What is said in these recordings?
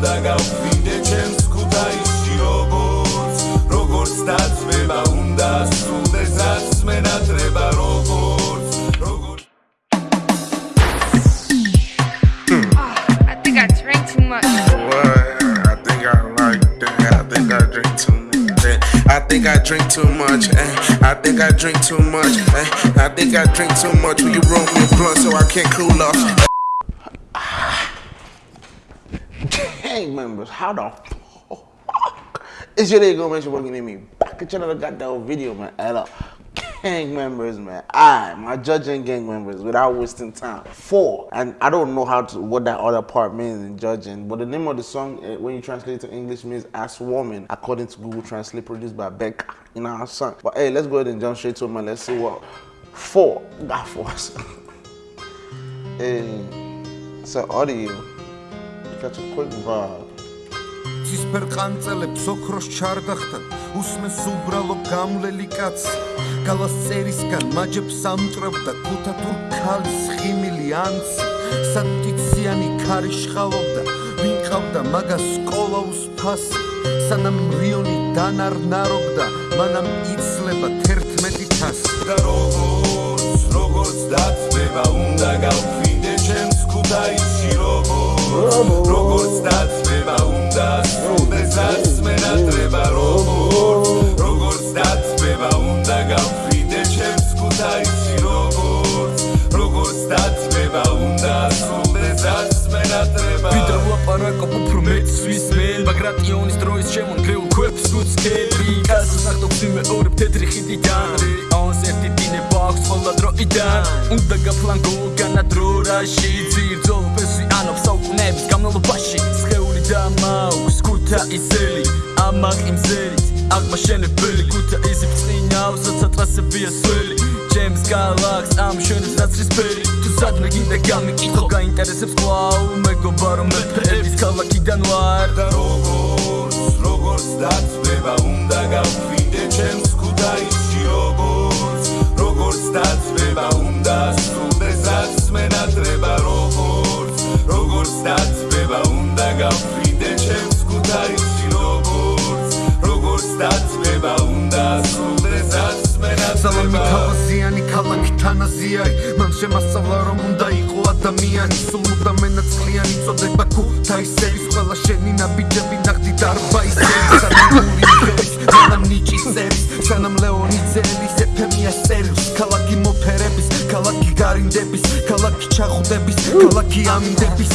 undaga ufinde chemskuta ishi rogots rogots tats veba undas sudezats mena treba rogots I think I drink too much. Eh? I think I drink too much. Eh? I think I drink too much. Eh? Will you roll me a blunt so I can't cool off? Gang members, how the fuck is your day gonna mention working in me? Back at another goddamn video, man. Hello. Gang members, man. I, my judging gang members, without wasting time. Four, and I don't know how to what that other part means in judging, but the name of the song, eh, when you translate it to English, means "Ass Woman," according to Google Translate, produced by Becca in our song. But hey, let's go ahead and jump straight to it, man. Let's see what four got for us. hey, so audio, quick vibe. ცისფერ ყანწელებს ოქროს ჩარდახთან უსმენს უბრალო გამლელი კაცი გალას წერისგან მაჯებს ამტრობდა ქუთათურ ქალის ხიმილი ანცი სატიციანი ქარი შხალობდა ვინ ყავდა მაგას სკოლაუს ფასი სანამ რიონი დანარნარობდა მანამ იცლება 11 თასი და როგორც როგორც დაწვება უნდა გავფრინდე ჩემს ქუთაისში როგორც როგორც დაწვება უნდა სრულდეს რაც მენატრება როგორც როგორც დაწვება უნდა გავფრინდე ჩემს ქუთაისში როგორც როგორც დაწვება უნდა სრულდეს რაც მენატრება ვიდრე ლაპარაკობ უფრო მეც ვისმენ ბაგრატიონის დროის შემონგრეულ ქვებს უცხები კაცს ნახტობს მეორე თეთრი ხიდიდან ყველა დროიდან უნდა გაფლანგო განადრო რაში ძირძო ფესი ანობს საუკუნეების განმავლობაში. სხეული და მაქვს ქუთაისელი ამაყი მზერით აღმაშენებელი ქუთაისი წინავს სატრასებია სველი. ჩემს გალაქს ამ შენს ნაცრისფერი თუ სადმე გინდა გამიკითხო გაინტერესებს კვლავ მეგობა რომ მეფეების ქალაქიდან ვარ. და როგორც დაწვება უნდა გავფრინდე თანაზიარი მან შემასწავლა რომ უნდა იყო ადამიანი სულ უნდა მენაცლიანი წოდება ქუთაისელის ყველა შენი ნაბიჯები ნახდი დარბაისელი სანამ გული ხერის სანამ ნიჭი წერის სანამ ლეონი ძელის ეფემია სერილს ქალაქი მოფერების ქალაქი გარინდების ქალაქი ჩახუდების ქალაქი ამინდების.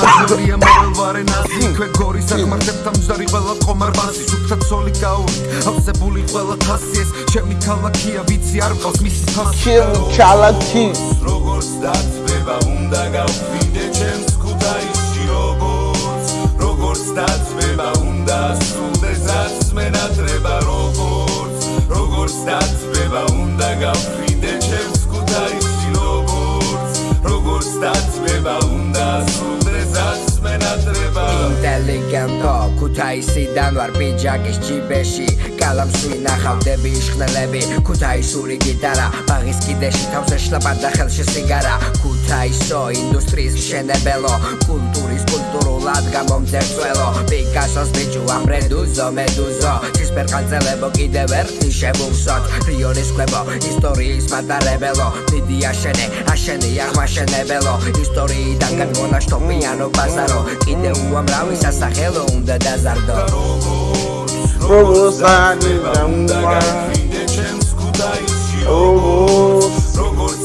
მაჟორია მოელვარენაზი იქვე გორის აღმართებთან მზარი ყველა ყომარბაზი სუფთა ცოლი გაური ავსებული ყველა თასი ეს ჩემი ქალაქია ვიცი არ ყავს მისი თასი Kill Chalaki. როგორც დაწვება უნდა გავფრინდე ჩემს ქუთაისში როგორც. როგორც დაწვება უნდა სრულდეს რაც მენატრება როგორც. როგორც დაწვება უნდა გავფრინდე ჩემს ქუთაისში როგორც. როგორც დაწვება უნდა სრულდეს რაც მენატრება ინტელიგენტო ქუთაისიდან ვარ პიჯაკის ჯიბეში კალამს ვინახავდები შხნელები ქუთაისური გიტარა ბაღის კიდეში თავს ეშლება და ხელში სიგარა. ქუთაისო ინდუსტრიის მშენებელო კულტურის კულტურულად გამომძერწველო. პიკასოს ბიჭუ ამრედუზო მედუზო. ცისფერ ყანწელებო კიდევ ერთი შევულსოთ რიონის კვებო ისტორიის მატარებელო. დიდი აშენე აშენე აღმაშენებელო. ისტორიიდან განმონაშთობიანო ბაზარო. კიდევ უამრავი სასახელო უნდა დაზარდო Როგორც ani უნდა გავფრინდე ჩემს ქუთაისში როგორც როგორც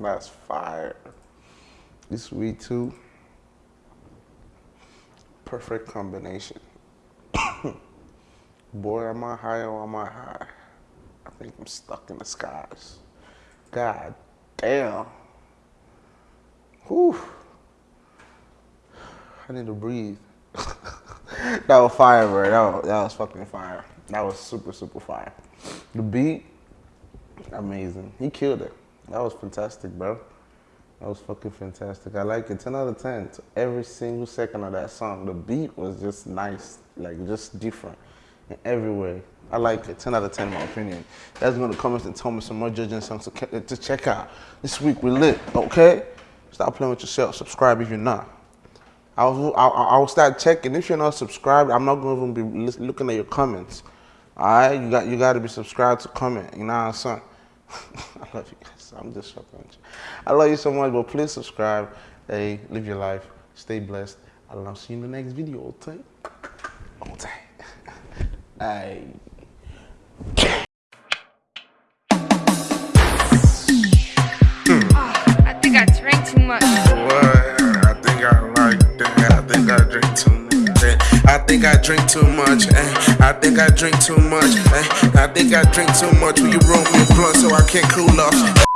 That's fire. This weed too. Perfect combination. Boy, am I high or am I high? I think I'm stuck in the skies. God damn. Whew. I need to breathe. that was fire, bro. That was, that was fucking fire. That was super, super fire. The beat, amazing. He killed it. That was fantastic, bro. That was fucking fantastic. I like it. 10 out of 10. Every single second of that song. The beat was just nice, like just different in every way. I like it. 10 out of 10 in my opinion. That's gonna comments and tell me some more judging songs to, to check out. This week we lit, okay? Stop playing with yourself. Subscribe if you're not. I will, I, I will start checking. If you're not subscribed, I'm not going to even be looking at your comments. All right, you got you got to be subscribed to comment. You know what I'm saying? I love you guys. I'm just fucking. with. I love you so much, but please subscribe. Hey, live your life. Stay blessed. And I'll see you in the next video. Okay? Okay. Hey. I think I drank too much. What? I think I like that. I think I drink too much. eh. I think I drink too much. eh. I think I drink too much. eh. I think I drink too much. Will you roll me a blunt so I can't cool off?